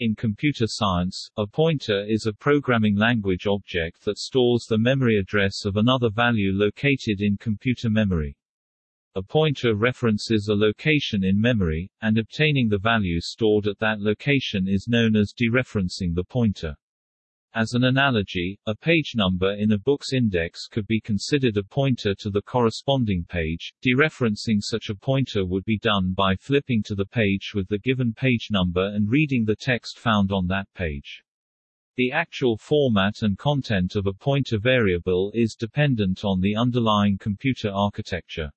In computer science, a pointer is a programming language object that stores the memory address of another value located in computer memory. A pointer references a location in memory, and obtaining the value stored at that location is known as dereferencing the pointer. As an analogy, a page number in a book's index could be considered a pointer to the corresponding page. Dereferencing such a pointer would be done by flipping to the page with the given page number and reading the text found on that page. The actual format and content of a pointer variable is dependent on the underlying computer architecture.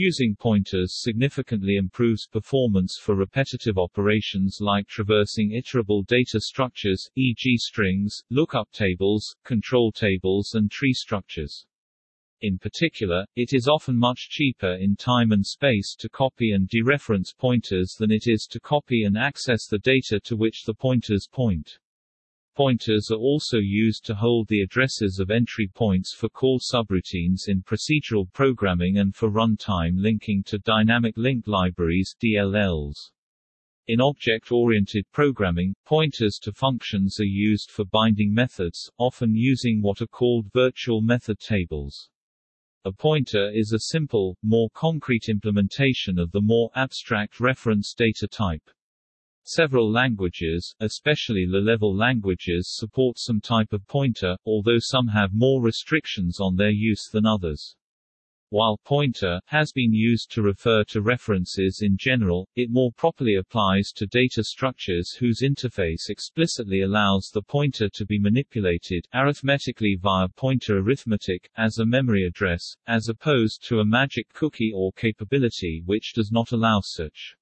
Using pointers significantly improves performance for repetitive operations like traversing iterable data structures, e.g. strings, lookup tables, control tables and tree structures. In particular, it is often much cheaper in time and space to copy and dereference pointers than it is to copy and access the data to which the pointers point. Pointers are also used to hold the addresses of entry points for call subroutines in procedural programming and for runtime linking to dynamic link libraries DLLs. In object-oriented programming, pointers to functions are used for binding methods, often using what are called virtual method tables. A pointer is a simple, more concrete implementation of the more abstract reference data type. Several languages, especially low-level languages support some type of pointer, although some have more restrictions on their use than others. While pointer has been used to refer to references in general, it more properly applies to data structures whose interface explicitly allows the pointer to be manipulated arithmetically via pointer arithmetic, as a memory address, as opposed to a magic cookie or capability which does not allow such.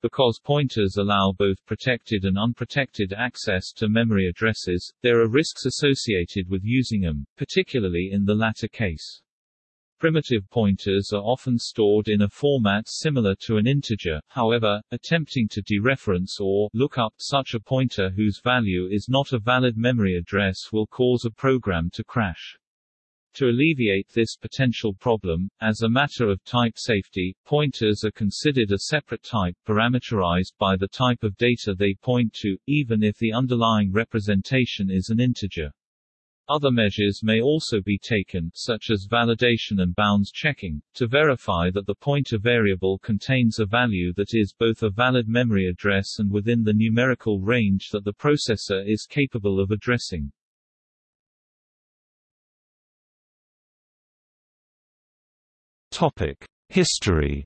Because pointers allow both protected and unprotected access to memory addresses, there are risks associated with using them, particularly in the latter case. Primitive pointers are often stored in a format similar to an integer, however, attempting to dereference or look up such a pointer whose value is not a valid memory address will cause a program to crash. To alleviate this potential problem, as a matter of type safety, pointers are considered a separate type parameterized by the type of data they point to, even if the underlying representation is an integer. Other measures may also be taken, such as validation and bounds checking, to verify that the pointer variable contains a value that is both a valid memory address and within the numerical range that the processor is capable of addressing. History.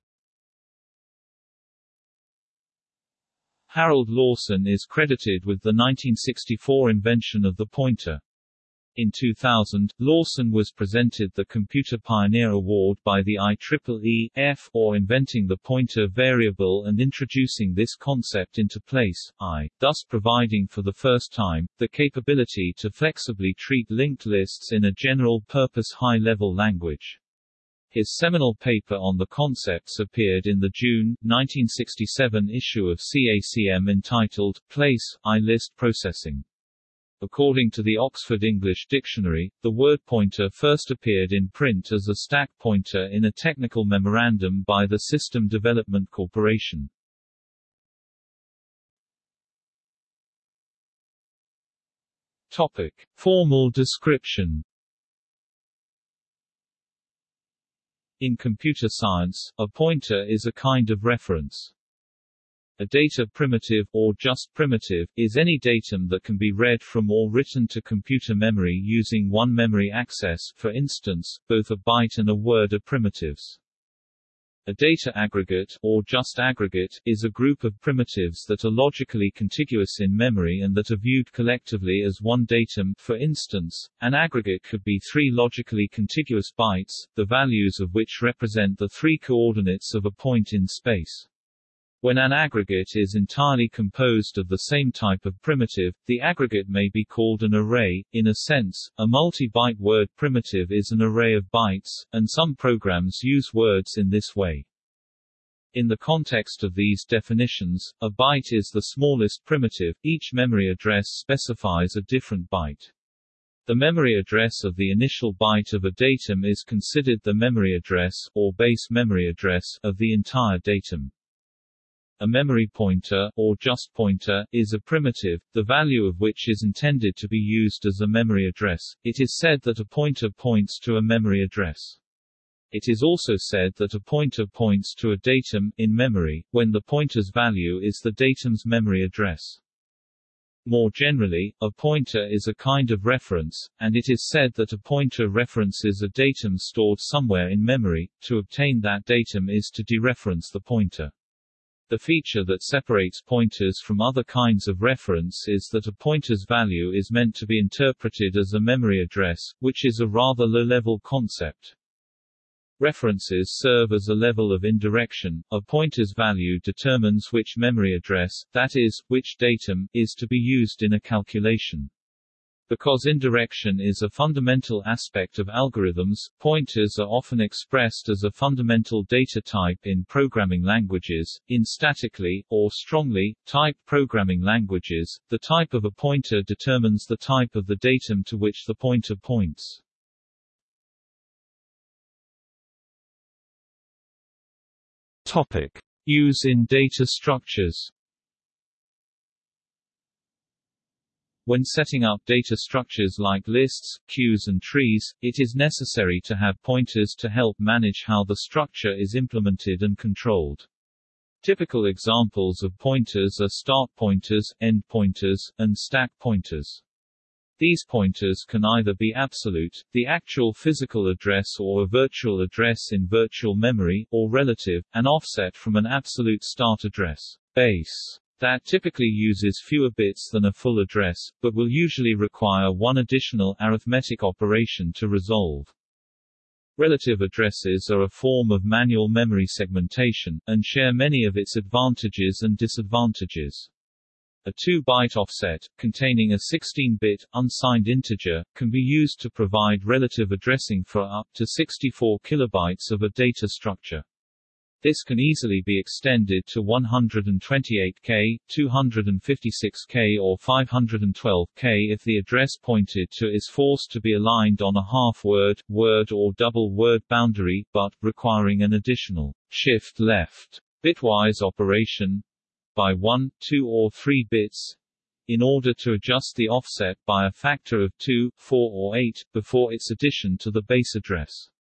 Harold Lawson is credited with the 1964 invention of the pointer. In 2000, Lawson was presented the Computer Pioneer Award by the IEEE F for inventing the pointer variable and introducing this concept into PL/I, thus providing for the first time, the capability to flexibly treat linked lists in a general-purpose high-level language. His seminal paper on the concepts appeared in the June, 1967 issue of CACM entitled, PL/I List Processing. According to the Oxford English Dictionary, the word pointer first appeared in print as a stack pointer in a technical memorandum by the System Development Corporation. Topic. Formal description In computer science, a pointer is a kind of reference. A data primitive, or just primitive, is any datum that can be read from or written to computer memory using one memory access for instance, both a byte and a word are primitives. A data aggregate, or just aggregate, is a group of primitives that are logically contiguous in memory and that are viewed collectively as one datum for instance, an aggregate could be three logically contiguous bytes, the values of which represent the three coordinates of a point in space. When an aggregate is entirely composed of the same type of primitive, the aggregate may be called an array. In a sense, a multi-byte word primitive is an array of bytes, and some programs use words in this way. In the context of these definitions, a byte is the smallest primitive, each memory address specifies a different byte. The memory address of the initial byte of a datum is considered the memory address, or base memory address, of the entire datum. A memory pointer, or just pointer, is a primitive, the value of which is intended to be used as a memory address. It is said that a pointer points to a memory address. It is also said that a pointer points to a datum, in memory, when the pointer's value is the datum's memory address. More generally, a pointer is a kind of reference, and it is said that a pointer references a datum stored somewhere in memory. To obtain that datum is to dereference the pointer. The feature that separates pointers from other kinds of reference is that a pointer's value is meant to be interpreted as a memory address, which is a rather low-level concept. References serve as a level of indirection. A pointer's value determines which memory address, that is, which datum, is to be used in a calculation. Because indirection is a fundamental aspect of algorithms, pointers are often expressed as a fundamental data type in programming languages. In statically, or strongly, typed programming languages, the type of a pointer determines the type of the datum to which the pointer points. Topic. Use in data structures When setting up data structures like lists, queues and trees, it is necessary to have pointers to help manage how the structure is implemented and controlled. Typical examples of pointers are start pointers, end pointers, and stack pointers. These pointers can either be absolute, the actual physical address or a virtual address in virtual memory, or relative, an offset from an absolute start address base that typically uses fewer bits than a full address, but will usually require one additional arithmetic operation to resolve. Relative addresses are a form of manual memory segmentation, and share many of its advantages and disadvantages. A 2-byte offset, containing a 16-bit, unsigned integer, can be used to provide relative addressing for up to 64 kilobytes of a data structure. This can easily be extended to 128K, 256K or 512K if the address pointed to is forced to be aligned on a half-word, word or double-word boundary, but, requiring an additional shift left bitwise operation, by 1, 2 or 3 bits in order to adjust the offset by a factor of 2, 4 or 8, before its addition to the base address.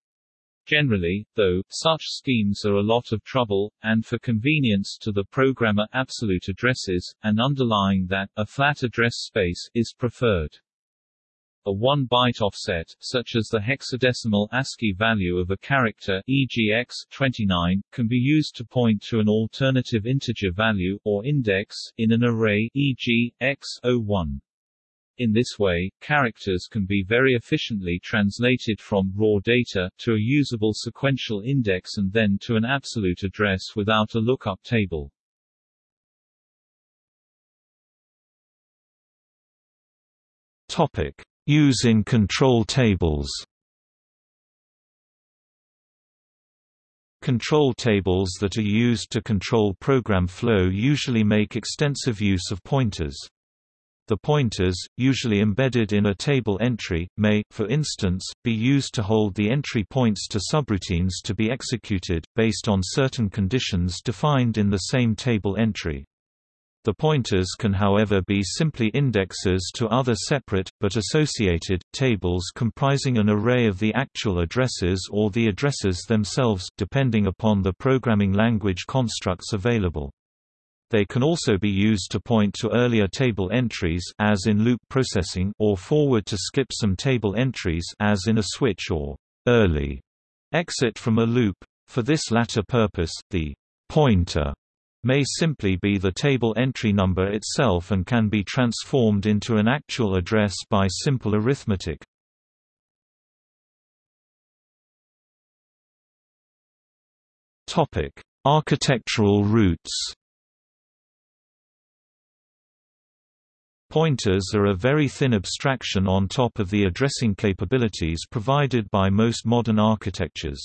Generally, though, such schemes are a lot of trouble, and for convenience to the programmer absolute addresses, and underlying that, a flat address space, is preferred. A 1-byte offset, such as the hexadecimal ASCII value of a character e.g. x29, can be used to point to an alternative integer value, or index, in an array e.g., x01. In this way, characters can be very efficiently translated from raw data, to a usable sequential index and then to an absolute address without a lookup table. Topic. Use in control tables Control tables that are used to control program flow usually make extensive use of pointers. The pointers, usually embedded in a table entry, may, for instance, be used to hold the entry points to subroutines to be executed, based on certain conditions defined in the same table entry. The pointers can however be simply indexes to other separate, but associated, tables comprising an array of the actual addresses or the addresses themselves depending upon the programming language constructs available. They can also be used to point to earlier table entries as in loop processing or forward to skip some table entries as in a switch or early exit from a loop. For this latter purpose, the pointer may simply be the table entry number itself and can be transformed into an actual address by simple arithmetic. Topic: Architectural roots. Pointers are a very thin abstraction on top of the addressing capabilities provided by most modern architectures.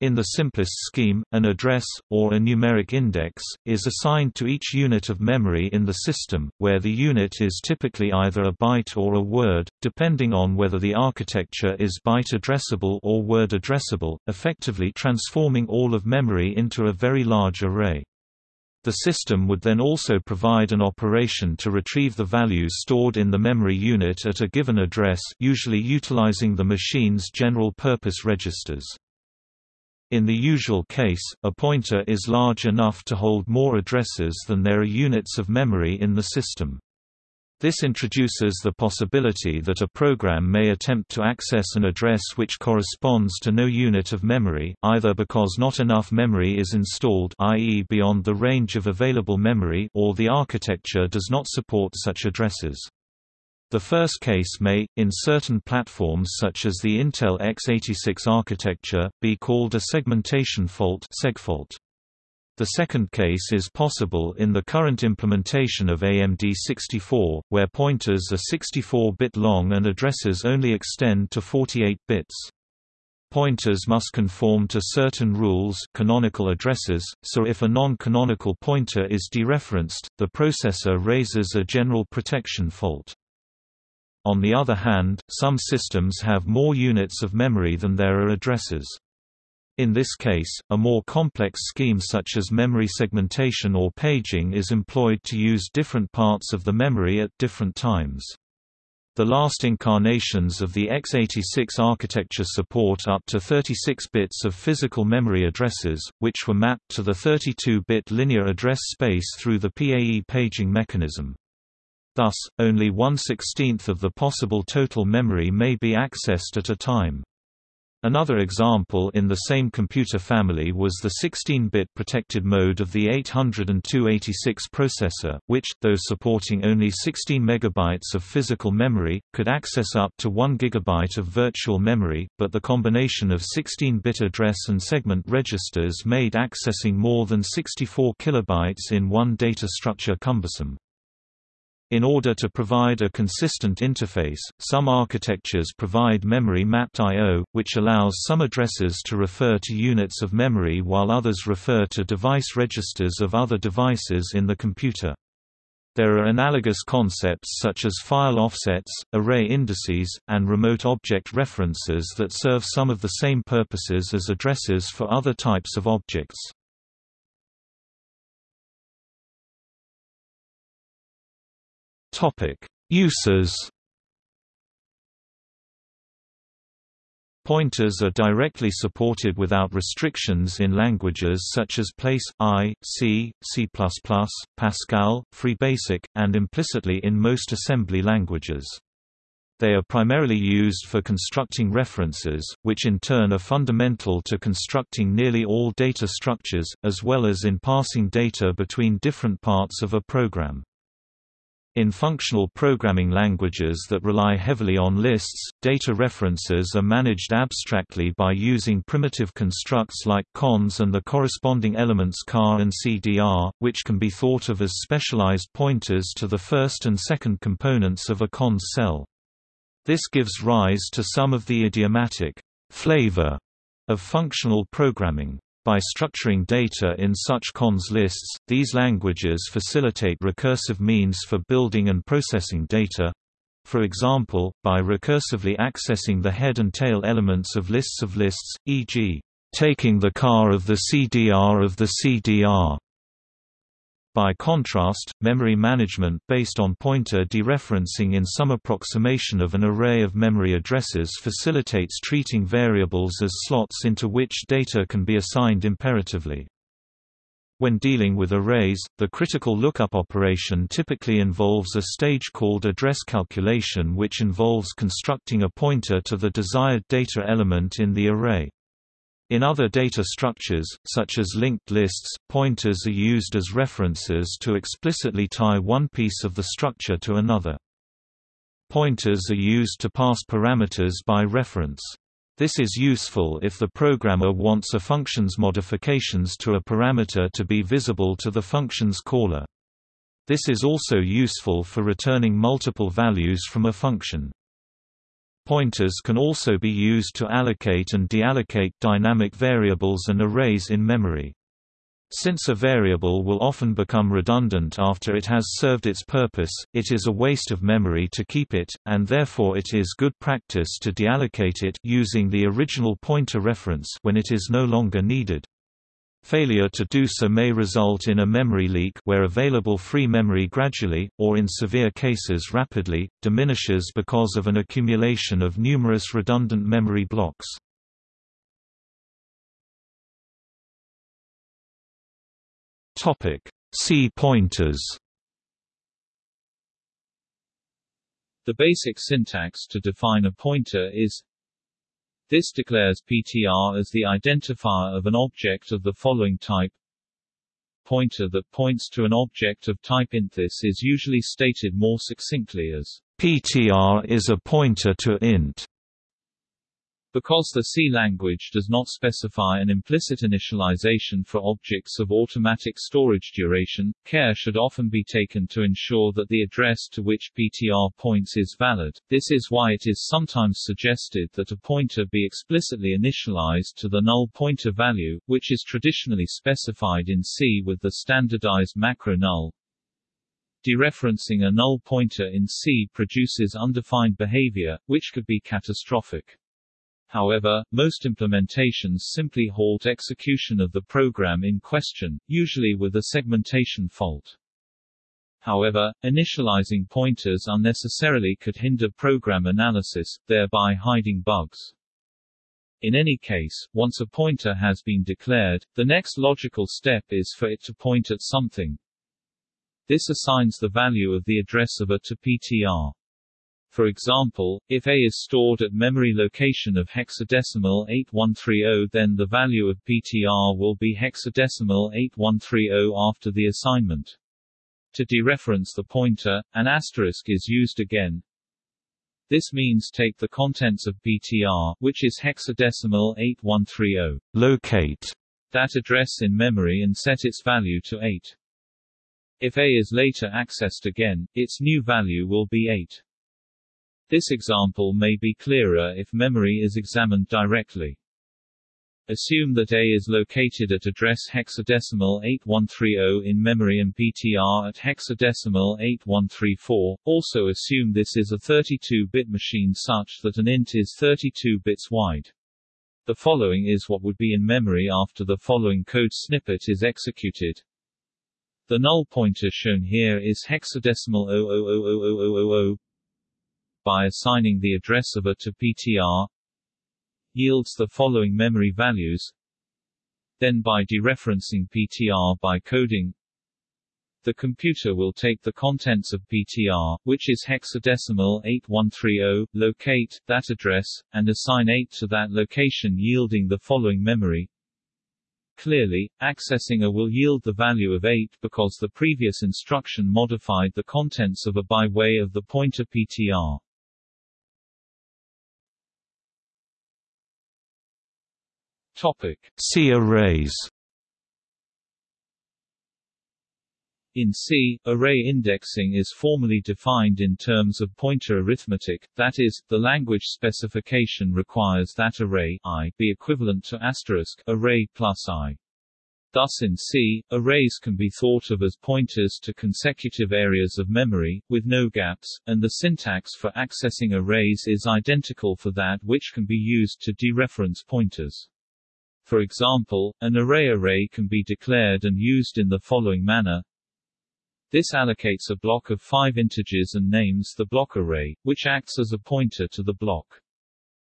In the simplest scheme, an address, or a numeric index, is assigned to each unit of memory in the system, where the unit is typically either a byte or a word, depending on whether the architecture is byte addressable or word addressable, effectively transforming all of memory into a very large array. The system would then also provide an operation to retrieve the values stored in the memory unit at a given address usually utilizing the machine's general-purpose registers. In the usual case, a pointer is large enough to hold more addresses than there are units of memory in the system. This introduces the possibility that a program may attempt to access an address which corresponds to no unit of memory, either because not enough memory is installed i.e. beyond the range of available memory or the architecture does not support such addresses. The first case may, in certain platforms such as the Intel x86 architecture, be called a segmentation fault segfault. The second case is possible in the current implementation of AMD 64, where pointers are 64-bit long and addresses only extend to 48 bits. Pointers must conform to certain rules canonical addresses, so if a non-canonical pointer is dereferenced, the processor raises a general protection fault. On the other hand, some systems have more units of memory than there are addresses. In this case, a more complex scheme such as memory segmentation or paging is employed to use different parts of the memory at different times. The last incarnations of the x86 architecture support up to 36 bits of physical memory addresses, which were mapped to the 32-bit linear address space through the PAE paging mechanism. Thus, only one-sixteenth of the possible total memory may be accessed at a time. Another example in the same computer family was the 16-bit protected mode of the 80286 processor, which, though supporting only 16 megabytes of physical memory, could access up to 1 gigabyte of virtual memory, but the combination of 16-bit address and segment registers made accessing more than 64 kilobytes in one data structure cumbersome. In order to provide a consistent interface, some architectures provide memory-mapped I.O., which allows some addresses to refer to units of memory while others refer to device registers of other devices in the computer. There are analogous concepts such as file offsets, array indices, and remote object references that serve some of the same purposes as addresses for other types of objects. Topic: Uses. Pointers are directly supported without restrictions in languages such as Place, I, C, C++, Pascal, FreeBASIC, and implicitly in most assembly languages. They are primarily used for constructing references, which in turn are fundamental to constructing nearly all data structures, as well as in passing data between different parts of a program. In functional programming languages that rely heavily on lists, data references are managed abstractly by using primitive constructs like cons and the corresponding elements car and cdr, which can be thought of as specialized pointers to the first and second components of a cons cell. This gives rise to some of the idiomatic flavor of functional programming. By structuring data in such cons lists, these languages facilitate recursive means for building and processing data. For example, by recursively accessing the head and tail elements of lists of lists, e.g., taking the car of the CDR of the CDR, by contrast, memory management based on pointer dereferencing in some approximation of an array of memory addresses facilitates treating variables as slots into which data can be assigned imperatively. When dealing with arrays, the critical lookup operation typically involves a stage called address calculation which involves constructing a pointer to the desired data element in the array. In other data structures, such as linked lists, pointers are used as references to explicitly tie one piece of the structure to another. Pointers are used to pass parameters by reference. This is useful if the programmer wants a function's modifications to a parameter to be visible to the function's caller. This is also useful for returning multiple values from a function. Pointers can also be used to allocate and deallocate dynamic variables and arrays in memory. Since a variable will often become redundant after it has served its purpose, it is a waste of memory to keep it, and therefore it is good practice to deallocate it using the original pointer reference when it is no longer needed. Failure to do so may result in a memory leak where available free memory gradually, or in severe cases rapidly, diminishes because of an accumulation of numerous redundant memory blocks. C pointers The basic syntax to define a pointer is this declares PTR as the identifier of an object of the following type. Pointer that points to an object of type int. This is usually stated more succinctly as PTR is a pointer to int. Because the C language does not specify an implicit initialization for objects of automatic storage duration, care should often be taken to ensure that the address to which PTR points is valid. This is why it is sometimes suggested that a pointer be explicitly initialized to the null pointer value, which is traditionally specified in C with the standardized macro null. Dereferencing a null pointer in C produces undefined behavior, which could be catastrophic. However, most implementations simply halt execution of the program in question, usually with a segmentation fault. However, initializing pointers unnecessarily could hinder program analysis, thereby hiding bugs. In any case, once a pointer has been declared, the next logical step is for it to point at something. This assigns the value of the address of a to PTR. For example, if A is stored at memory location of hexadecimal 8130 then the value of PTR will be hexadecimal 8130 after the assignment. To dereference the pointer, an asterisk is used again. This means take the contents of PTR, which is hexadecimal 8130, locate that address in memory and set its value to 8. If A is later accessed again, its new value will be 8. This example may be clearer if memory is examined directly. Assume that A is located at address hexadecimal 8130 in memory and PTR at hexadecimal 8134. Also assume this is a 32-bit machine such that an int is 32 bits wide. The following is what would be in memory after the following code snippet is executed. The null pointer shown here is hexadecimal 00000000 by assigning the address of A to PTR yields the following memory values then by dereferencing PTR by coding the computer will take the contents of PTR, which is hexadecimal 8130, locate that address, and assign 8 to that location yielding the following memory. Clearly, accessing A will yield the value of 8 because the previous instruction modified the contents of A by way of the pointer PTR. Topic. See arrays In C, array indexing is formally defined in terms of pointer arithmetic, that is, the language specification requires that array i be equivalent to asterisk array plus i. Thus in C, arrays can be thought of as pointers to consecutive areas of memory, with no gaps, and the syntax for accessing arrays is identical for that which can be used to dereference pointers. For example, an array array can be declared and used in the following manner. This allocates a block of five integers and names the block array, which acts as a pointer to the block.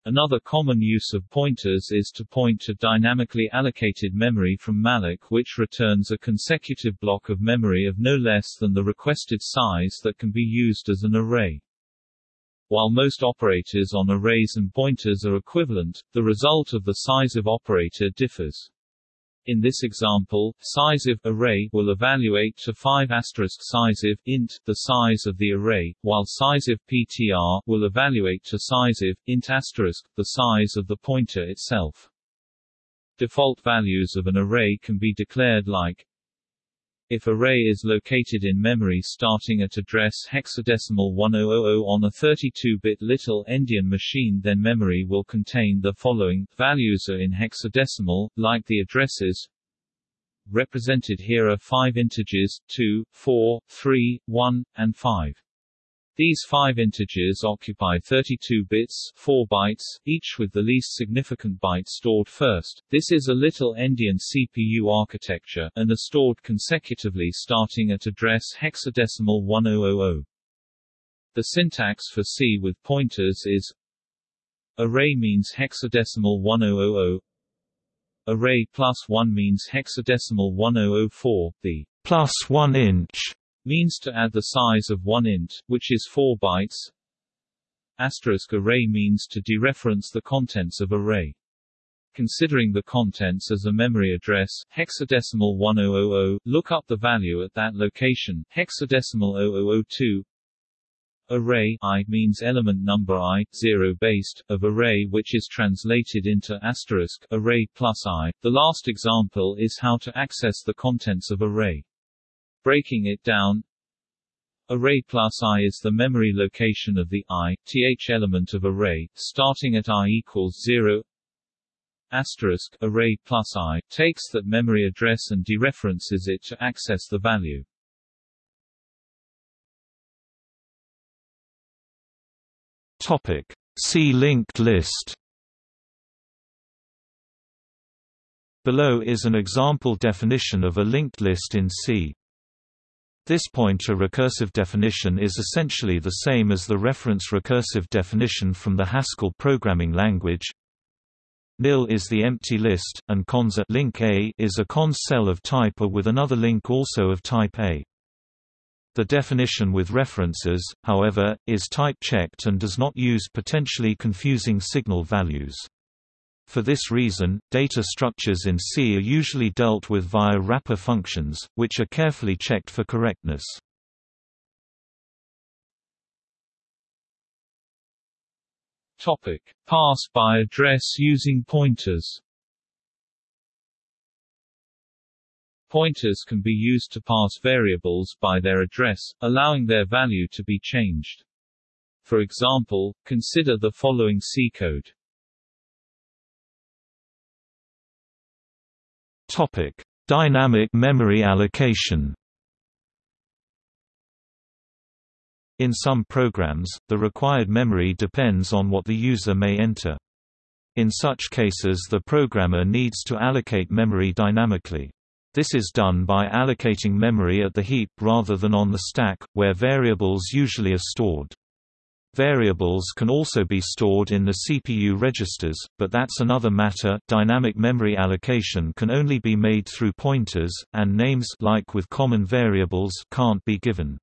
Another common use of pointers is to point to dynamically allocated memory from malloc which returns a consecutive block of memory of no less than the requested size that can be used as an array. While most operators on arrays and pointers are equivalent, the result of the sizeof operator differs. In this example, sizeof array will evaluate to 5 asterisk sizeof int the size of the array, while sizeof ptr will evaluate to sizeof int asterisk the size of the pointer itself. Default values of an array can be declared like if array is located in memory starting at address hexadecimal 1000 on a 32-bit little endian machine then memory will contain the following, values are in hexadecimal, like the addresses represented here are five integers, 2, 4, 3, 1, and 5. These five integers occupy 32 bits 4 bytes, each with the least significant byte stored first. This is a little endian CPU architecture, and are stored consecutively starting at address hexadecimal 1000. The syntax for C with pointers is Array means hexadecimal 1000 Array plus 1 means hexadecimal 1004. The plus 1 inch means to add the size of one int, which is 4 bytes. Asterisk array means to dereference the contents of array. Considering the contents as a memory address, hexadecimal 1000, look up the value at that location, hexadecimal 0002. Array i means element number i, zero based, of array which is translated into asterisk array plus i. The last example is how to access the contents of array. Breaking it down Array plus i is the memory location of the i, th element of array, starting at i equals 0 asterisk array plus i, takes that memory address and dereferences it to access the value. Topic. See linked list Below is an example definition of a linked list in C. This pointer recursive definition is essentially the same as the reference recursive definition from the Haskell programming language. Nil is the empty list, and cons at link A is a cons cell of type A with another link also of type A. The definition with references, however, is type-checked and does not use potentially confusing signal values. For this reason, data structures in C are usually dealt with via wrapper functions, which are carefully checked for correctness. Topic: Pass by address using pointers. Pointers can be used to pass variables by their address, allowing their value to be changed. For example, consider the following C code. Topic: Dynamic memory allocation. In some programs, the required memory depends on what the user may enter. In such cases the programmer needs to allocate memory dynamically. This is done by allocating memory at the heap rather than on the stack, where variables usually are stored. Variables can also be stored in the CPU registers, but that's another matter. Dynamic memory allocation can only be made through pointers, and names like with common variables can't be given.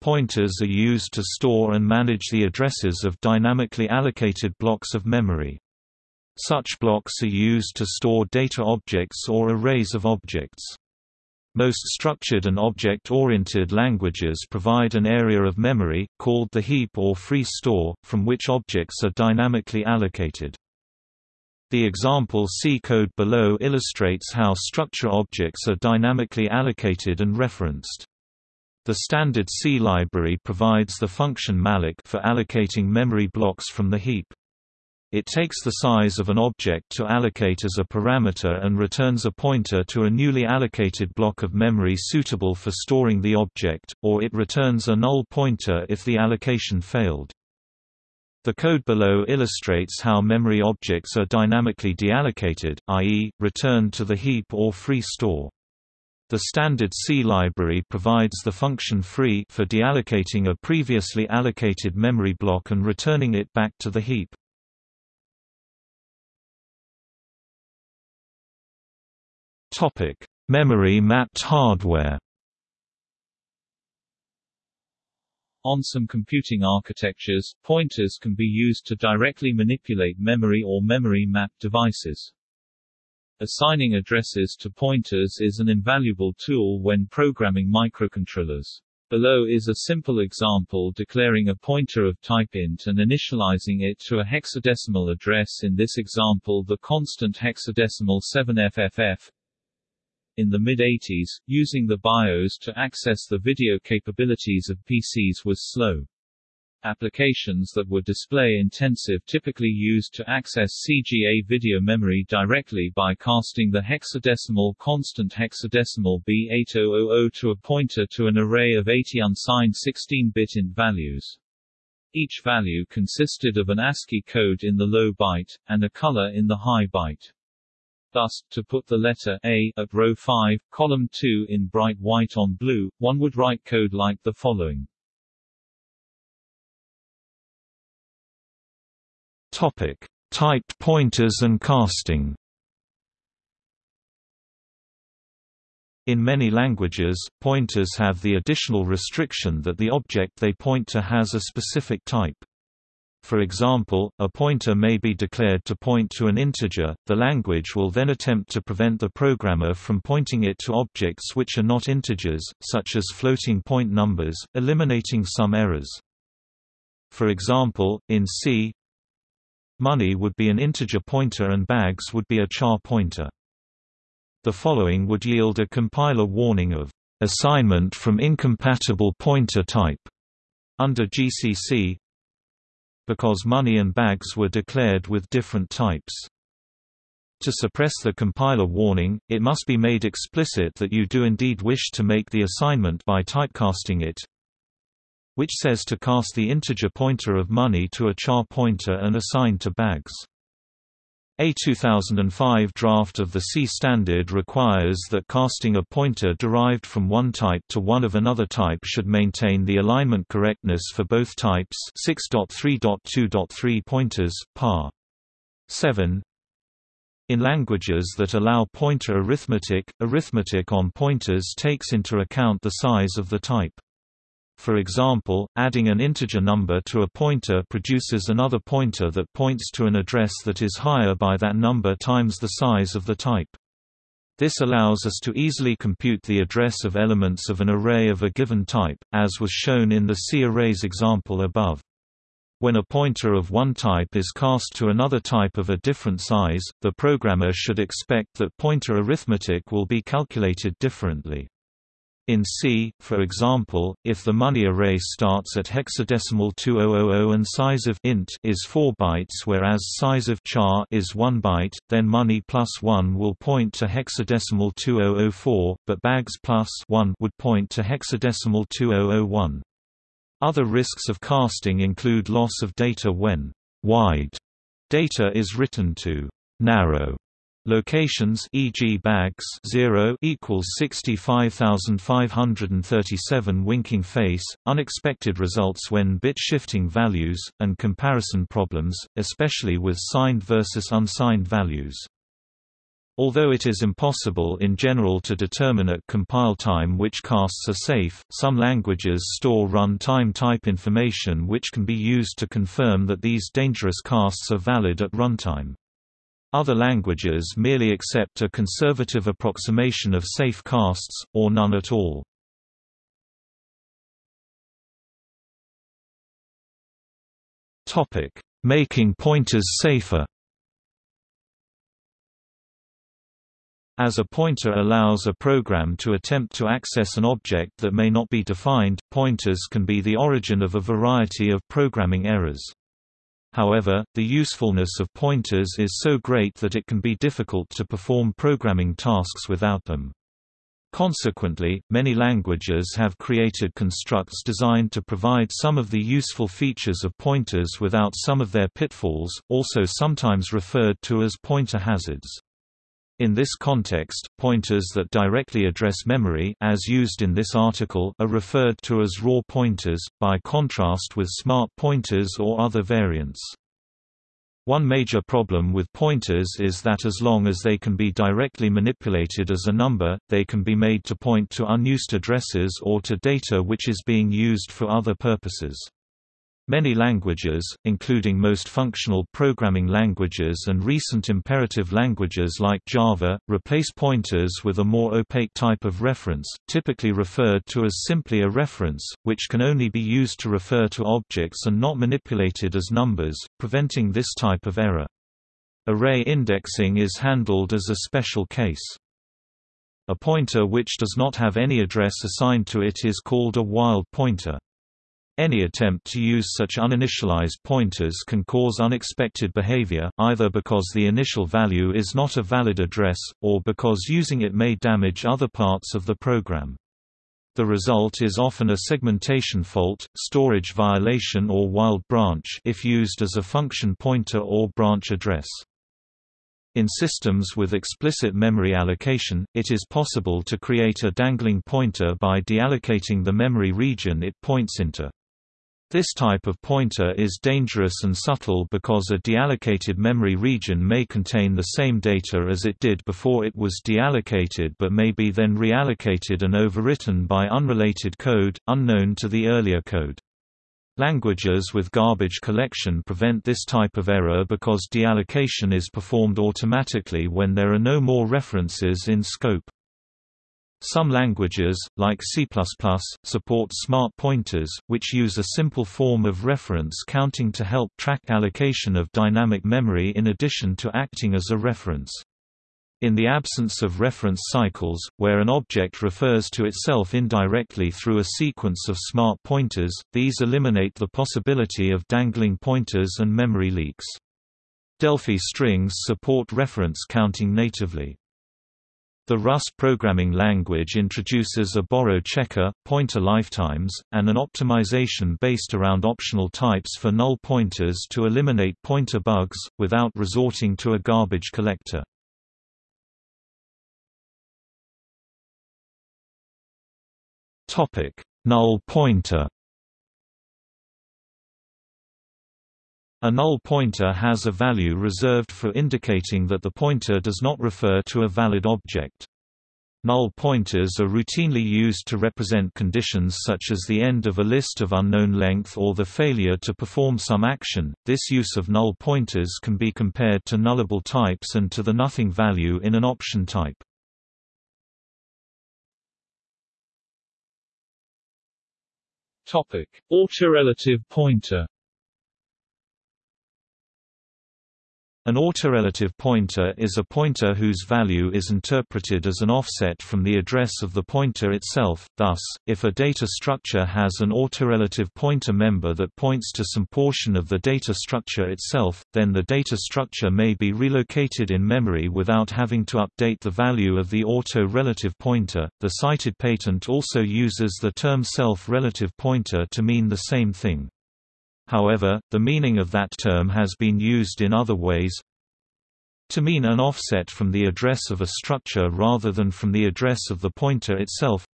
Pointers are used to store and manage the addresses of dynamically allocated blocks of memory. Such blocks are used to store data objects or arrays of objects. Most structured and object-oriented languages provide an area of memory, called the heap or free store, from which objects are dynamically allocated. The example C code below illustrates how structure objects are dynamically allocated and referenced. The standard C library provides the function malloc for allocating memory blocks from the heap. It takes the size of an object to allocate as a parameter and returns a pointer to a newly allocated block of memory suitable for storing the object, or it returns a null pointer if the allocation failed. The code below illustrates how memory objects are dynamically deallocated, i.e., returned to the heap or free store. The standard C library provides the function free for deallocating a previously allocated memory block and returning it back to the heap. Topic: Memory mapped hardware. On some computing architectures, pointers can be used to directly manipulate memory or memory-mapped devices. Assigning addresses to pointers is an invaluable tool when programming microcontrollers. Below is a simple example declaring a pointer of type int and initializing it to a hexadecimal address in this example the constant hexadecimal 7FFF, in the mid-80s, using the BIOS to access the video capabilities of PCs was slow. Applications that were display-intensive typically used to access CGA video memory directly by casting the hexadecimal constant hexadecimal B8000 to a pointer to an array of 80 unsigned 16-bit int values. Each value consisted of an ASCII code in the low byte, and a color in the high byte. Thus, to put the letter A at row 5, column 2 in bright white on blue, one would write code like the following. Topic: Typed pointers and casting. In many languages, pointers have the additional restriction that the object they point to has a specific type. For example, a pointer may be declared to point to an integer, the language will then attempt to prevent the programmer from pointing it to objects which are not integers, such as floating point numbers, eliminating some errors. For example, in C, Money would be an integer pointer and bags would be a char pointer. The following would yield a compiler warning of assignment from incompatible pointer type under GCC because money and bags were declared with different types. To suppress the compiler warning, it must be made explicit that you do indeed wish to make the assignment by typecasting it, which says to cast the integer pointer of money to a char pointer and assign to bags. A 2005 draft of the C standard requires that casting a pointer derived from one type to one of another type should maintain the alignment correctness for both types 6.3.2.3 pointers, par. 7. In languages that allow pointer arithmetic, arithmetic on pointers takes into account the size of the type. For example, adding an integer number to a pointer produces another pointer that points to an address that is higher by that number times the size of the type. This allows us to easily compute the address of elements of an array of a given type, as was shown in the C arrays example above. When a pointer of one type is cast to another type of a different size, the programmer should expect that pointer arithmetic will be calculated differently. In C, for example, if the money array starts at hexadecimal 2000 and size of int is 4 bytes whereas size of char is 1 byte, then money plus 1 will point to hexadecimal 2004, but bags plus 1 would point to hexadecimal 2001. Other risks of casting include loss of data when wide data is written to narrow Locations e.g. bags 0 equals 65537 winking face, unexpected results when bit shifting values, and comparison problems, especially with signed versus unsigned values. Although it is impossible in general to determine at compile time which casts are safe, some languages store run-time type information which can be used to confirm that these dangerous casts are valid at runtime. Other languages merely accept a conservative approximation of safe casts, or none at all. Making pointers safer As a pointer allows a program to attempt to access an object that may not be defined, pointers can be the origin of a variety of programming errors. However, the usefulness of pointers is so great that it can be difficult to perform programming tasks without them. Consequently, many languages have created constructs designed to provide some of the useful features of pointers without some of their pitfalls, also sometimes referred to as pointer hazards. In this context, pointers that directly address memory as used in this article are referred to as raw pointers, by contrast with smart pointers or other variants. One major problem with pointers is that as long as they can be directly manipulated as a number, they can be made to point to unused addresses or to data which is being used for other purposes. Many languages, including most functional programming languages and recent imperative languages like Java, replace pointers with a more opaque type of reference, typically referred to as simply a reference, which can only be used to refer to objects and not manipulated as numbers, preventing this type of error. Array indexing is handled as a special case. A pointer which does not have any address assigned to it is called a wild pointer. Any attempt to use such uninitialized pointers can cause unexpected behavior, either because the initial value is not a valid address, or because using it may damage other parts of the program. The result is often a segmentation fault, storage violation or wild branch if used as a function pointer or branch address. In systems with explicit memory allocation, it is possible to create a dangling pointer by deallocating the memory region it points into. This type of pointer is dangerous and subtle because a deallocated memory region may contain the same data as it did before it was deallocated but may be then reallocated and overwritten by unrelated code, unknown to the earlier code. Languages with garbage collection prevent this type of error because deallocation is performed automatically when there are no more references in scope. Some languages, like C++, support smart pointers, which use a simple form of reference counting to help track allocation of dynamic memory in addition to acting as a reference. In the absence of reference cycles, where an object refers to itself indirectly through a sequence of smart pointers, these eliminate the possibility of dangling pointers and memory leaks. Delphi strings support reference counting natively. The Rust programming language introduces a borrow checker, pointer lifetimes, and an optimization based around optional types for null pointers to eliminate pointer bugs, without resorting to a garbage collector. null pointer A null pointer has a value reserved for indicating that the pointer does not refer to a valid object. Null pointers are routinely used to represent conditions such as the end of a list of unknown length or the failure to perform some action. This use of null pointers can be compared to nullable types and to the nothing value in an option type. Topic: Autorelative pointer An autorelative pointer is a pointer whose value is interpreted as an offset from the address of the pointer itself, thus, if a data structure has an autorelative pointer member that points to some portion of the data structure itself, then the data structure may be relocated in memory without having to update the value of the auto-relative pointer. The cited patent also uses the term self-relative pointer to mean the same thing. However, the meaning of that term has been used in other ways to mean an offset from the address of a structure rather than from the address of the pointer itself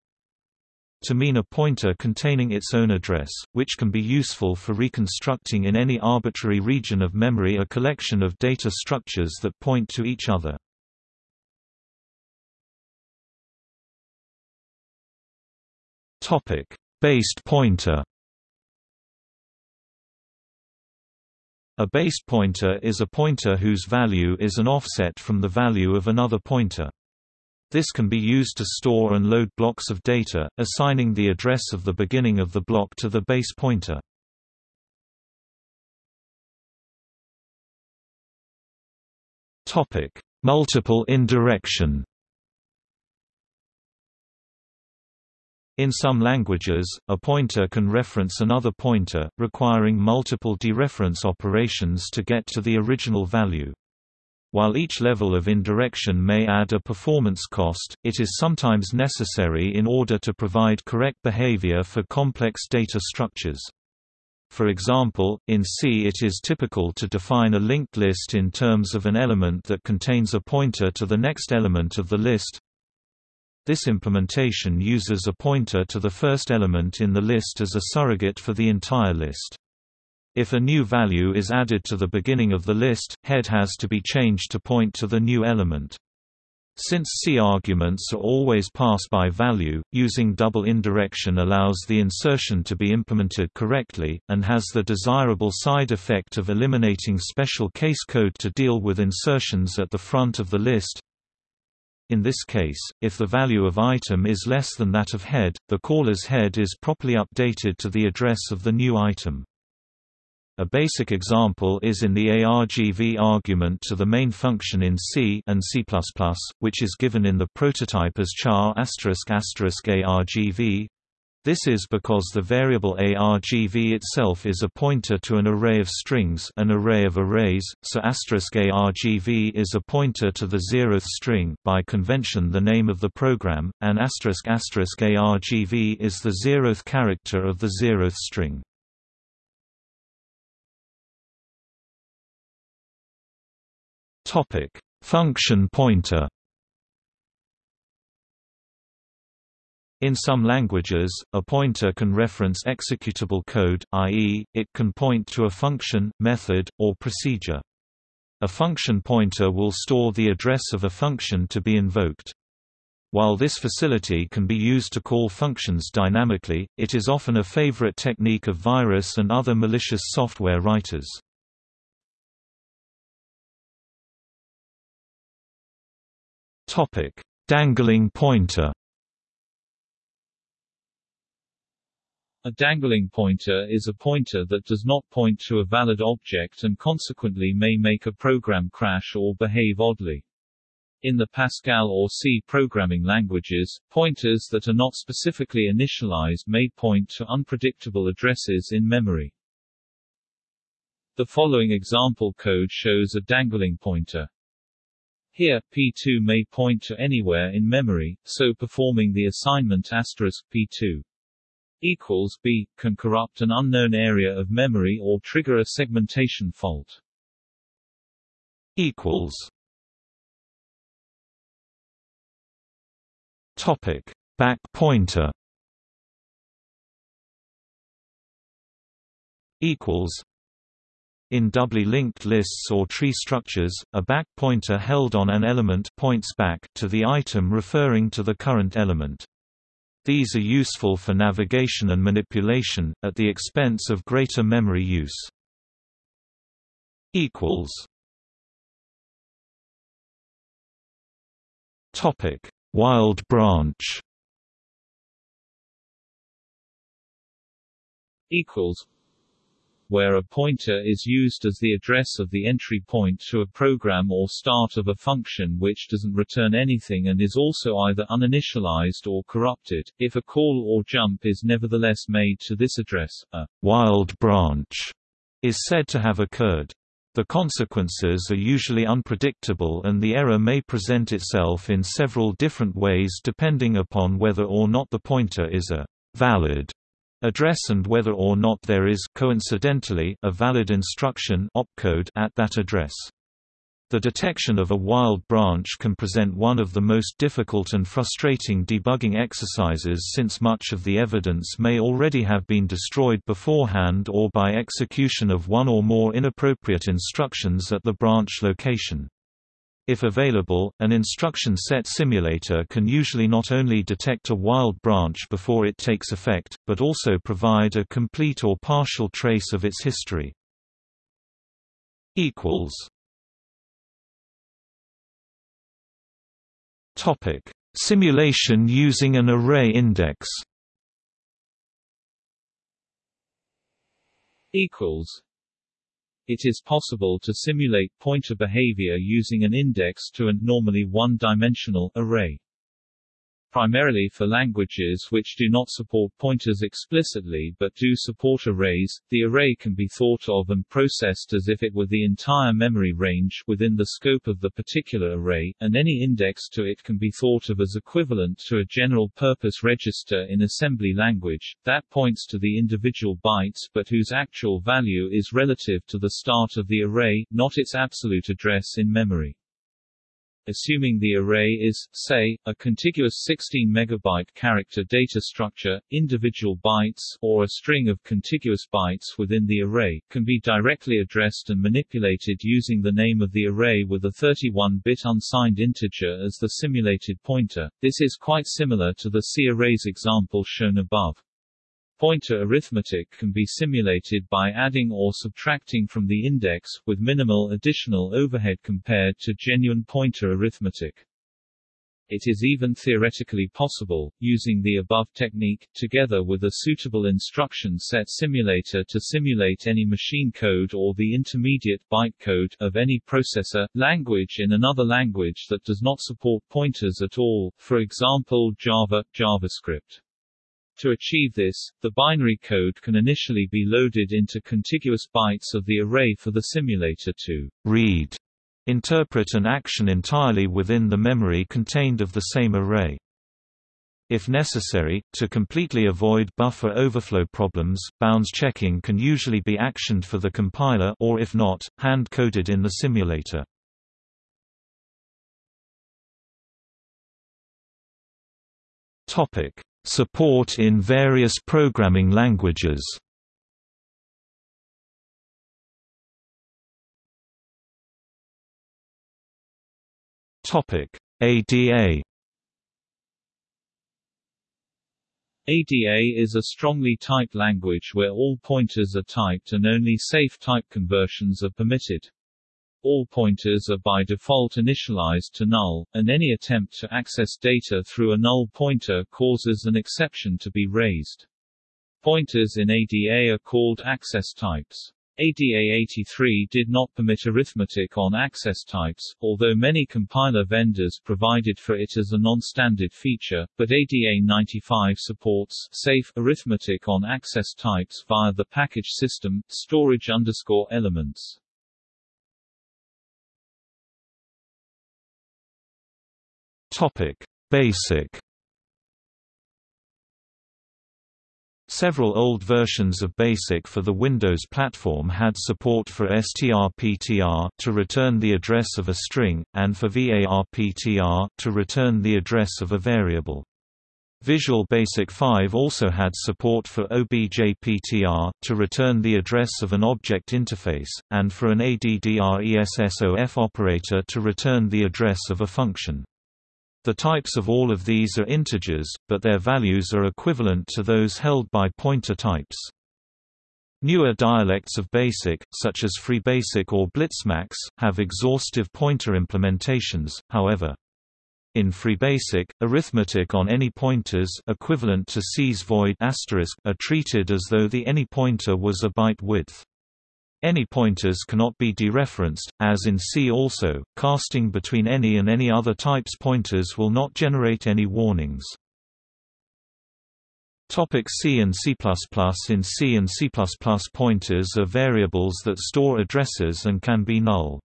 to mean a pointer containing its own address, which can be useful for reconstructing in any arbitrary region of memory a collection of data structures that point to each other. Based pointer A base pointer is a pointer whose value is an offset from the value of another pointer. This can be used to store and load blocks of data, assigning the address of the beginning of the block to the base pointer. Multiple indirection In some languages, a pointer can reference another pointer, requiring multiple dereference operations to get to the original value. While each level of indirection may add a performance cost, it is sometimes necessary in order to provide correct behavior for complex data structures. For example, in C it is typical to define a linked list in terms of an element that contains a pointer to the next element of the list, this implementation uses a pointer to the first element in the list as a surrogate for the entire list. If a new value is added to the beginning of the list, head has to be changed to point to the new element. Since C arguments are always pass by value, using double indirection allows the insertion to be implemented correctly, and has the desirable side effect of eliminating special case code to deal with insertions at the front of the list, in this case, if the value of item is less than that of head, the caller's head is properly updated to the address of the new item. A basic example is in the argv argument to the main function in C and C++, which is given in the prototype as char** argv. This is because the variable argv itself is a pointer to an array of strings an array of arrays, so argv is a pointer to the zeroth string by convention the name of the program, and argv is the zeroth character of the zeroth string. Function pointer In some languages, a pointer can reference executable code, i.e., it can point to a function, method, or procedure. A function pointer will store the address of a function to be invoked. While this facility can be used to call functions dynamically, it is often a favorite technique of virus and other malicious software writers. Dangling pointer A dangling pointer is a pointer that does not point to a valid object and consequently may make a program crash or behave oddly. In the Pascal or C programming languages, pointers that are not specifically initialized may point to unpredictable addresses in memory. The following example code shows a dangling pointer. Here, P2 may point to anywhere in memory, so performing the assignment asterisk P2 equals b can corrupt an unknown area of memory or trigger a segmentation fault. equals Topic back pointer equals in doubly linked lists or tree structures, a back pointer held on an element points back to the item referring to the current element. These are useful for navigation and manipulation, at the expense of greater memory use. Wild branch. Equals where a pointer is used as the address of the entry point to a program or start of a function which doesn't return anything and is also either uninitialized or corrupted. If a call or jump is nevertheless made to this address, a wild branch is said to have occurred. The consequences are usually unpredictable and the error may present itself in several different ways depending upon whether or not the pointer is a valid address and whether or not there is coincidentally a valid instruction opcode at that address. The detection of a wild branch can present one of the most difficult and frustrating debugging exercises since much of the evidence may already have been destroyed beforehand or by execution of one or more inappropriate instructions at the branch location. If available, an instruction set simulator can usually not only detect a wild branch before it takes effect, but also provide a complete or partial trace of its history. Topic: Simulation using an array index. Equals it is possible to simulate pointer behavior using an index to an normally one-dimensional array primarily for languages which do not support pointers explicitly but do support arrays. The array can be thought of and processed as if it were the entire memory range within the scope of the particular array, and any index to it can be thought of as equivalent to a general-purpose register in assembly language, that points to the individual bytes but whose actual value is relative to the start of the array, not its absolute address in memory assuming the array is, say, a contiguous 16 megabyte character data structure, individual bytes or a string of contiguous bytes within the array, can be directly addressed and manipulated using the name of the array with a 31-bit unsigned integer as the simulated pointer. This is quite similar to the C arrays example shown above. Pointer arithmetic can be simulated by adding or subtracting from the index, with minimal additional overhead compared to genuine pointer arithmetic. It is even theoretically possible, using the above technique, together with a suitable instruction set simulator to simulate any machine code or the intermediate bytecode of any processor, language in another language that does not support pointers at all, for example Java, JavaScript. To achieve this, the binary code can initially be loaded into contiguous bytes of the array for the simulator to read, interpret an action entirely within the memory contained of the same array. If necessary, to completely avoid buffer overflow problems, bounds checking can usually be actioned for the compiler or if not, hand-coded in the simulator. Topic: Support in various programming languages ADA ADA is a strongly typed language where all pointers are typed and only safe type conversions are permitted. All pointers are by default initialized to null, and any attempt to access data through a null pointer causes an exception to be raised. Pointers in ADA are called access types. ADA 83 did not permit arithmetic on access types, although many compiler vendors provided for it as a non-standard feature, but ADA 95 supports safe arithmetic on access types via the package system, storage underscore elements. Topic: Basic. Several old versions of BASIC for the Windows platform had support for strptr to return the address of a string, and for varptr to return the address of a variable. Visual Basic 5 also had support for objptr to return the address of an object interface, and for an addressof operator to return the address of a function. The types of all of these are integers, but their values are equivalent to those held by pointer types. Newer dialects of BASIC, such as FreeBASIC or BlitzMax, have exhaustive pointer implementations, however. In FreeBASIC, arithmetic on any pointers equivalent to C's void are treated as though the any pointer was a byte width. Any pointers cannot be dereferenced, as in C also, casting between any and any other types pointers will not generate any warnings. Topic C and C++ In C and C++ pointers are variables that store addresses and can be null.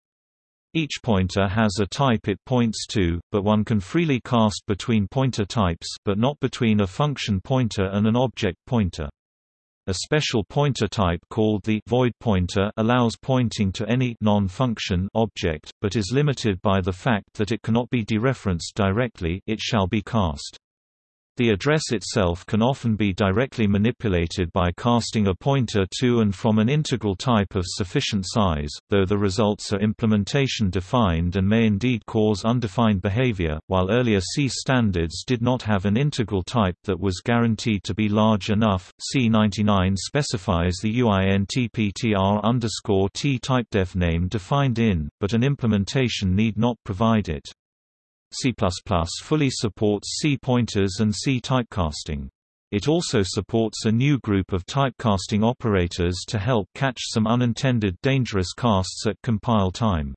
Each pointer has a type it points to, but one can freely cast between pointer types but not between a function pointer and an object pointer. A special pointer type called the void pointer allows pointing to any non-function object, but is limited by the fact that it cannot be dereferenced directly it shall be cast. The address itself can often be directly manipulated by casting a pointer to and from an integral type of sufficient size, though the results are implementation defined and may indeed cause undefined behavior, while earlier C standards did not have an integral type that was guaranteed to be large enough. C99 specifies the UINTPTR underscore T typedef name defined in, but an implementation need not provide it. C++ fully supports C pointers and C typecasting. It also supports a new group of typecasting operators to help catch some unintended dangerous casts at compile time.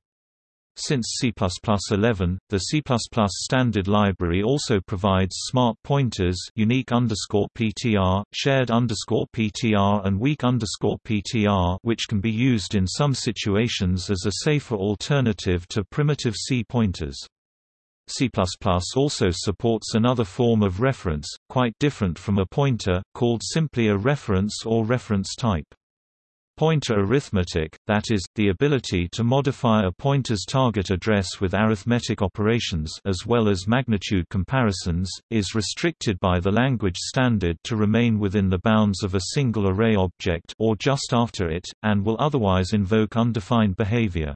Since C++11, the C++ standard library also provides smart pointers unique PTR, shared PTR and weak PTR which can be used in some situations as a safer alternative to primitive C pointers. C++ also supports another form of reference, quite different from a pointer, called simply a reference or reference type. Pointer arithmetic, that is, the ability to modify a pointer's target address with arithmetic operations as well as magnitude comparisons, is restricted by the language standard to remain within the bounds of a single array object or just after it, and will otherwise invoke undefined behavior.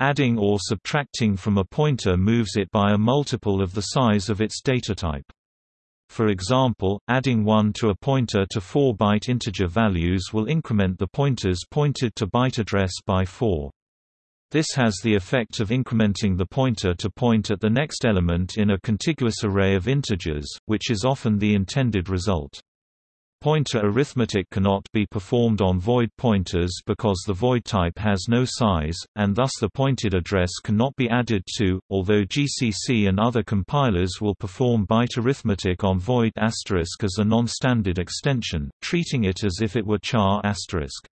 Adding or subtracting from a pointer moves it by a multiple of the size of its datatype. For example, adding 1 to a pointer to 4-byte integer values will increment the pointers pointed to byte address by 4. This has the effect of incrementing the pointer to point at the next element in a contiguous array of integers, which is often the intended result. Pointer arithmetic cannot be performed on void pointers because the void type has no size, and thus the pointed address cannot be added to, although GCC and other compilers will perform byte arithmetic on void asterisk as a non-standard extension, treating it as if it were char asterisk.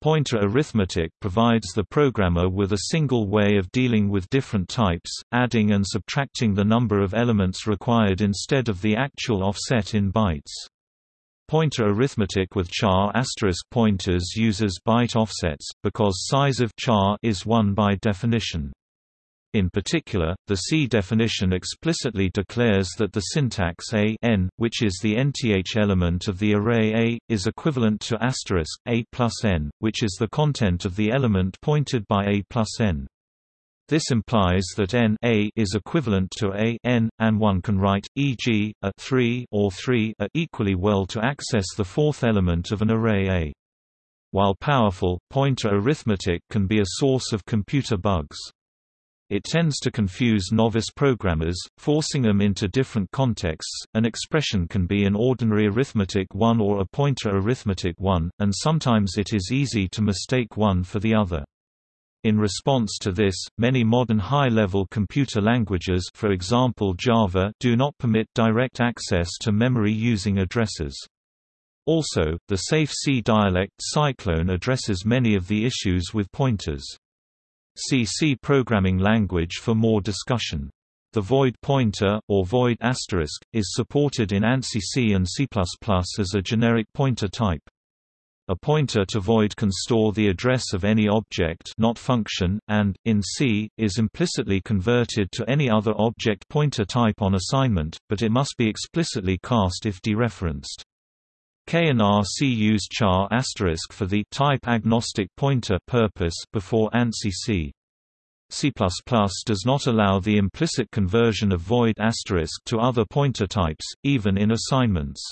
Pointer arithmetic provides the programmer with a single way of dealing with different types, adding and subtracting the number of elements required instead of the actual offset in bytes. Pointer arithmetic with char asterisk pointers uses byte offsets, because size of char is 1 by definition. In particular, the C definition explicitly declares that the syntax a n, which is the nth element of the array A, is equivalent to asterisk a plus n, which is the content of the element pointed by a plus n. This implies that n a is equivalent to a n, and one can write, e.g., a 3 or 3 a equally well to access the fourth element of an array A. While powerful, pointer arithmetic can be a source of computer bugs. It tends to confuse novice programmers, forcing them into different contexts. An expression can be an ordinary arithmetic 1 or a pointer arithmetic 1, and sometimes it is easy to mistake one for the other. In response to this, many modern high-level computer languages for example Java do not permit direct access to memory using addresses. Also, the Safe C dialect Cyclone addresses many of the issues with pointers. See C programming language for more discussion. The void pointer, or void asterisk, is supported in ANSI C and C++ as a generic pointer type. A pointer to void can store the address of any object not function, and, in C, is implicitly converted to any other object pointer type on assignment, but it must be explicitly cast if dereferenced. K and R C use char asterisk for the type agnostic pointer purpose before ANSI C. C++ does not allow the implicit conversion of void asterisk to other pointer types, even in assignments.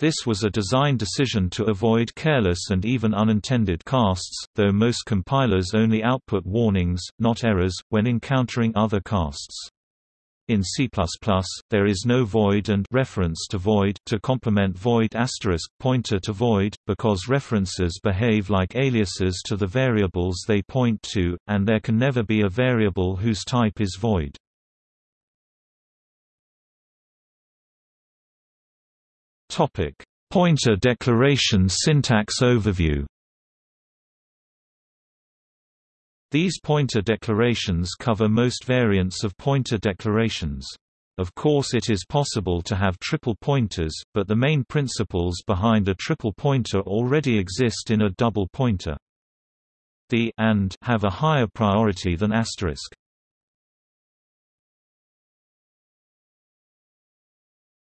This was a design decision to avoid careless and even unintended casts, though most compilers only output warnings, not errors, when encountering other casts. In C++, there is no void and reference to void to complement void asterisk pointer to void, because references behave like aliases to the variables they point to, and there can never be a variable whose type is void. Topic: Pointer declaration syntax overview. These pointer declarations cover most variants of pointer declarations. Of course it is possible to have triple pointers, but the main principles behind a triple pointer already exist in a double pointer. The and have a higher priority than asterisk.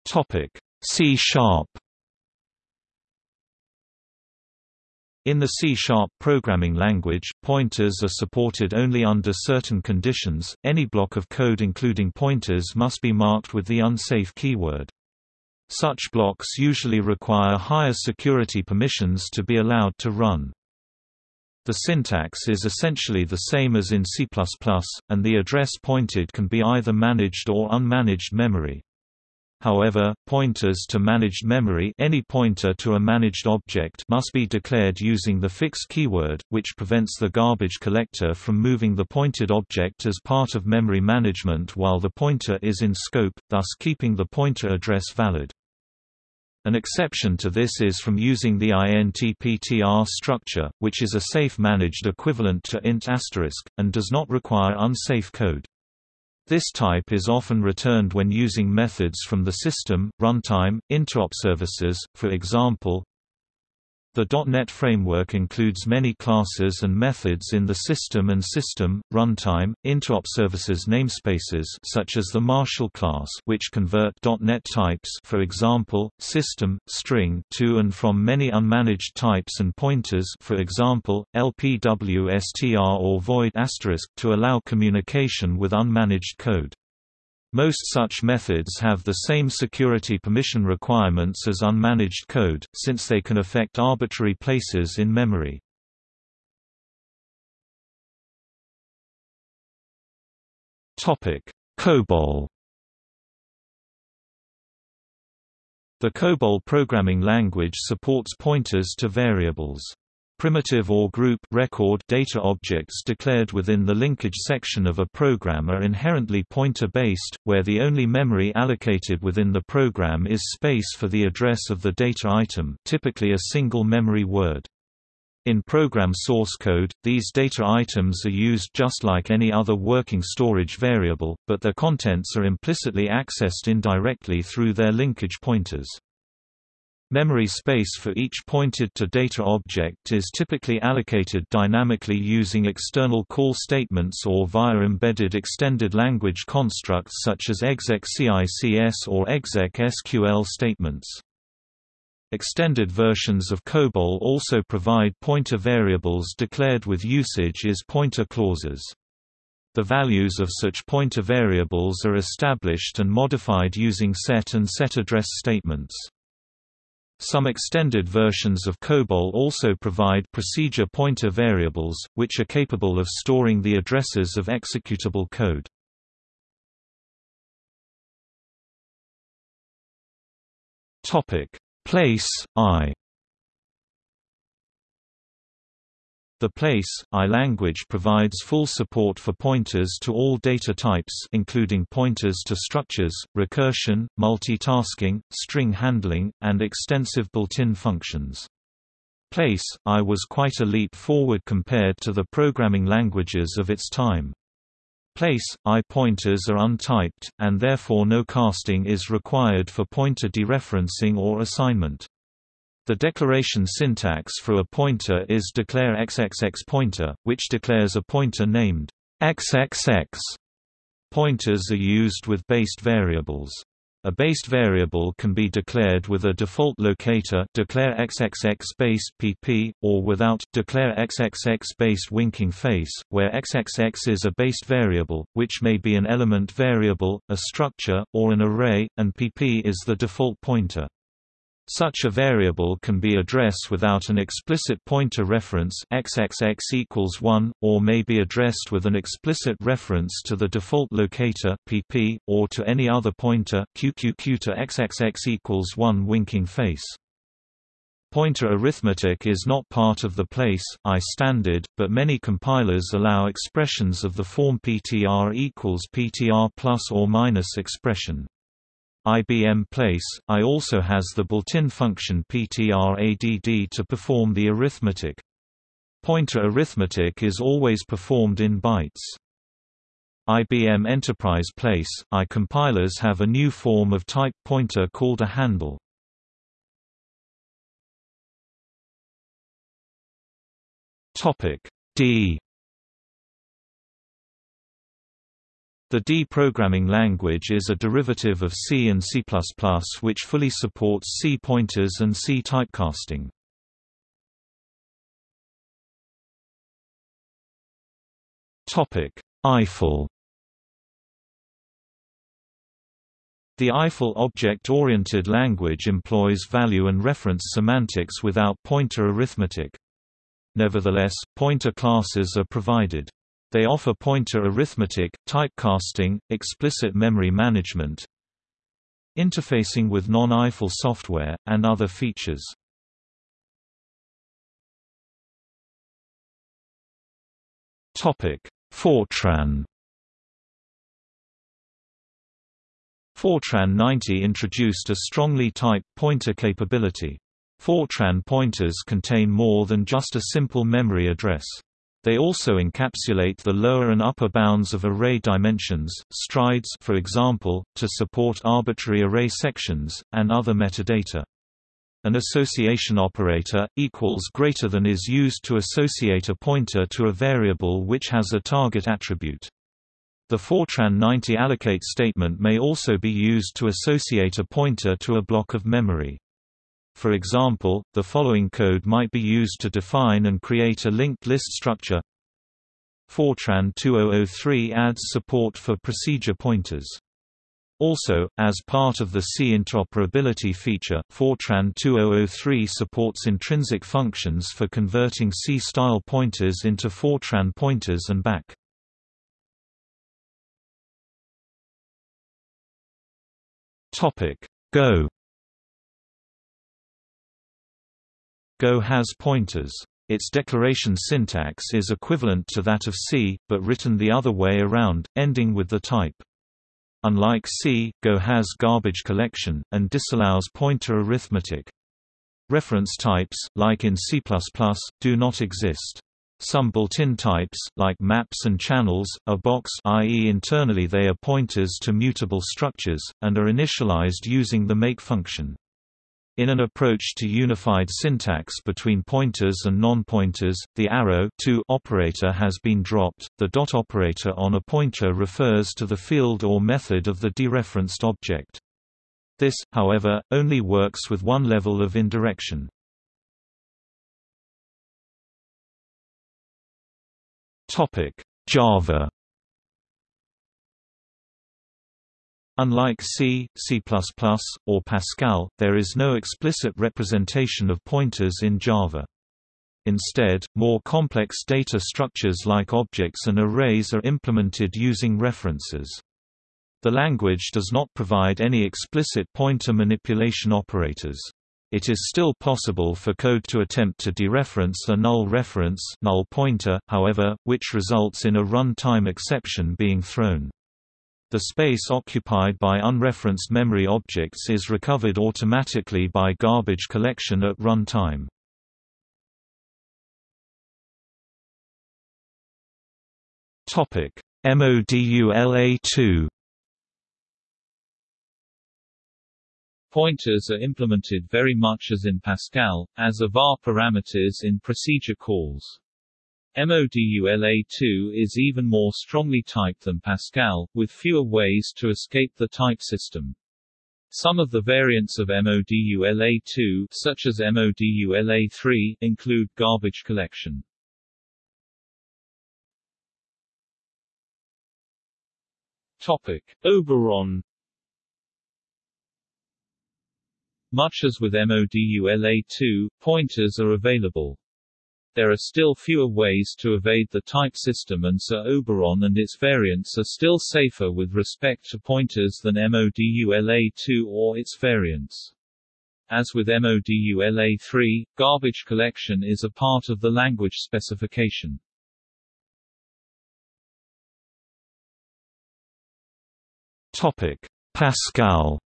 Topic C sharp In the C-sharp programming language, pointers are supported only under certain conditions. Any block of code including pointers must be marked with the unsafe keyword. Such blocks usually require higher security permissions to be allowed to run. The syntax is essentially the same as in C++, and the address pointed can be either managed or unmanaged memory. However, pointers to managed memory any pointer to a managed object must be declared using the fix keyword, which prevents the garbage collector from moving the pointed object as part of memory management while the pointer is in scope, thus keeping the pointer address valid. An exception to this is from using the intptr structure, which is a safe managed equivalent to int**, asterisk, and does not require unsafe code. This type is often returned when using methods from the system, runtime, interop services, for example, the .NET framework includes many classes and methods in the system and system, runtime, interop services namespaces such as the Marshal class which convert .NET types for example, system, string to and from many unmanaged types and pointers for example, LPWSTR or void to allow communication with unmanaged code. Most such methods have the same security permission requirements as unmanaged code, since they can affect arbitrary places in memory. COBOL The COBOL programming language supports pointers to variables. Primitive or group record data objects declared within the linkage section of a program are inherently pointer-based, where the only memory allocated within the program is space for the address of the data item typically a single memory word. In program source code, these data items are used just like any other working storage variable, but their contents are implicitly accessed indirectly through their linkage pointers. Memory space for each pointed-to data object is typically allocated dynamically using external call statements or via embedded extended language constructs such as exec-CICS or exec-SQL statements. Extended versions of COBOL also provide pointer variables declared with usage is pointer clauses. The values of such pointer variables are established and modified using set and set address statements. Some extended versions of COBOL also provide procedure pointer variables, which are capable of storing the addresses of executable code. Place, I The Place, I language provides full support for pointers to all data types including pointers to structures, recursion, multitasking, string handling, and extensive built-in functions. Place, I was quite a leap forward compared to the programming languages of its time. Place, I pointers are untyped, and therefore no casting is required for pointer dereferencing or assignment. The declaration syntax for a pointer is declare xxx pointer, which declares a pointer named xxx. Pointers are used with based variables. A based variable can be declared with a default locator declare xxx base pp, or without declare xxx base winking face, where xxx is a based variable, which may be an element variable, a structure, or an array, and pp is the default pointer. Such a variable can be addressed without an explicit pointer reference xxx equals 1, or may be addressed with an explicit reference to the default locator pp, or to any other pointer qqq to xxx equals 1 winking face. Pointer arithmetic is not part of the place, I standard, but many compilers allow expressions of the form ptr equals ptr plus or minus expression. IBM Place, I also has the built-in function ptradd to perform the arithmetic. Pointer arithmetic is always performed in bytes. IBM Enterprise Place, I compilers have a new form of type pointer called a handle. D The D programming language is a derivative of C and C++ which fully supports C pointers and C typecasting. Eiffel The Eiffel object-oriented language employs value and reference semantics without pointer arithmetic. Nevertheless, pointer classes are provided. They offer pointer arithmetic, typecasting, explicit memory management, interfacing with non-Eiffel software, and other features. Fortran Fortran 90 introduced a strongly typed pointer capability. Fortran pointers contain more than just a simple memory address. They also encapsulate the lower and upper bounds of array dimensions, strides for example, to support arbitrary array sections, and other metadata. An association operator, equals greater than is used to associate a pointer to a variable which has a target attribute. The Fortran 90 allocate statement may also be used to associate a pointer to a block of memory. For example, the following code might be used to define and create a linked list structure. Fortran 2003 adds support for procedure pointers. Also, as part of the C interoperability feature, Fortran 2003 supports intrinsic functions for converting C-style pointers into Fortran pointers and back. Go Go has pointers. Its declaration syntax is equivalent to that of C, but written the other way around, ending with the type. Unlike C, Go has garbage collection, and disallows pointer arithmetic. Reference types, like in C++, do not exist. Some built-in types, like maps and channels, are box i.e. internally they are pointers to mutable structures, and are initialized using the make function. In an approach to unified syntax between pointers and non-pointers, the arrow to operator has been dropped. The dot operator on a pointer refers to the field or method of the dereferenced object. This, however, only works with one level of indirection. Topic: Java Unlike C, C++, or Pascal, there is no explicit representation of pointers in Java. Instead, more complex data structures like objects and arrays are implemented using references. The language does not provide any explicit pointer manipulation operators. It is still possible for code to attempt to dereference a null reference null pointer, however, which results in a runtime exception being thrown. The space occupied by unreferenced memory objects is recovered automatically by garbage collection at runtime. Topic: MODULA2 Pointers are implemented very much as in Pascal, as are var parameters in procedure calls. MODULA2 is even more strongly typed than Pascal, with fewer ways to escape the type system. Some of the variants of MODULA2, such as MODULA3, include garbage collection. Topic: Oberon Much as with MODULA2, pointers are available. There are still fewer ways to evade the type system and so Oberon and its variants are still safer with respect to pointers than MODULA2 or its variants. As with MODULA3, garbage collection is a part of the language specification. Topic: Pascal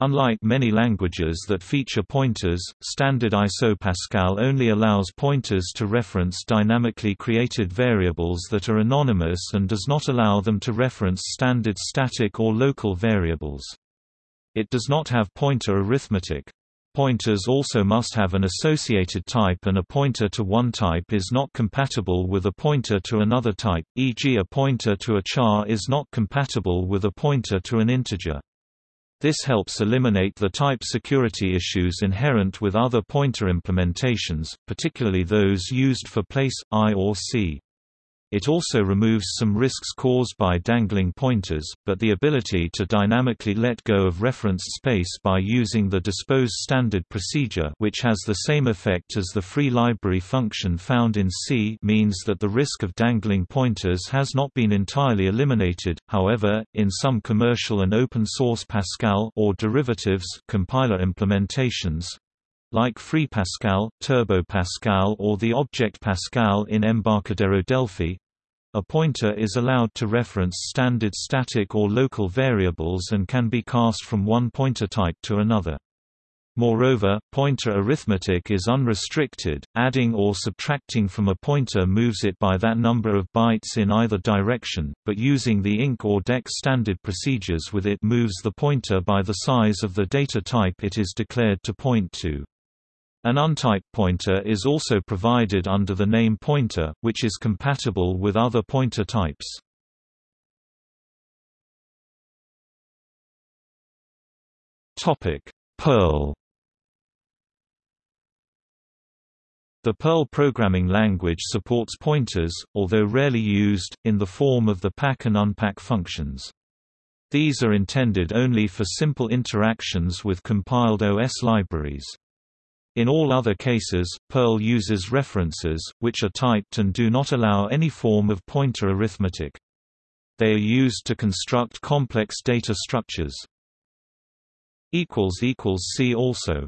Unlike many languages that feature pointers, standard ISO Pascal only allows pointers to reference dynamically created variables that are anonymous and does not allow them to reference standard static or local variables. It does not have pointer arithmetic. Pointers also must have an associated type and a pointer to one type is not compatible with a pointer to another type, e.g. a pointer to a char is not compatible with a pointer to an integer. This helps eliminate the type security issues inherent with other pointer implementations, particularly those used for place, I or C. It also removes some risks caused by dangling pointers, but the ability to dynamically let go of reference space by using the dispose standard procedure which has the same effect as the free library function found in C means that the risk of dangling pointers has not been entirely eliminated. However, in some commercial and open source Pascal or derivatives compiler implementations, like Free Pascal, Turbo Pascal or the Object Pascal in Embarcadero Delphi, a pointer is allowed to reference standard static or local variables and can be cast from one pointer type to another. Moreover, pointer arithmetic is unrestricted, adding or subtracting from a pointer moves it by that number of bytes in either direction, but using the INC or DEC standard procedures with it moves the pointer by the size of the data type it is declared to point to. An untyped pointer is also provided under the name pointer, which is compatible with other pointer types. Topic: Perl The Perl programming language supports pointers, although rarely used, in the form of the pack and unpack functions. These are intended only for simple interactions with compiled OS libraries. In all other cases, Perl uses references, which are typed and do not allow any form of pointer arithmetic. They are used to construct complex data structures. See also